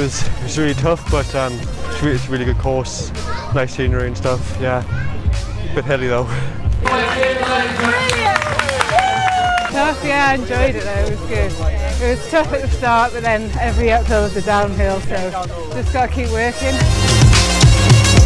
It was, it was really tough, but um, it's, really, it's, a really good course. Nice scenery and stuff. Yeah, a bit hilly though. Yeah, I enjoyed it though, it was good. It was tough at the start, but then every uphill is a downhill, so just got to keep working.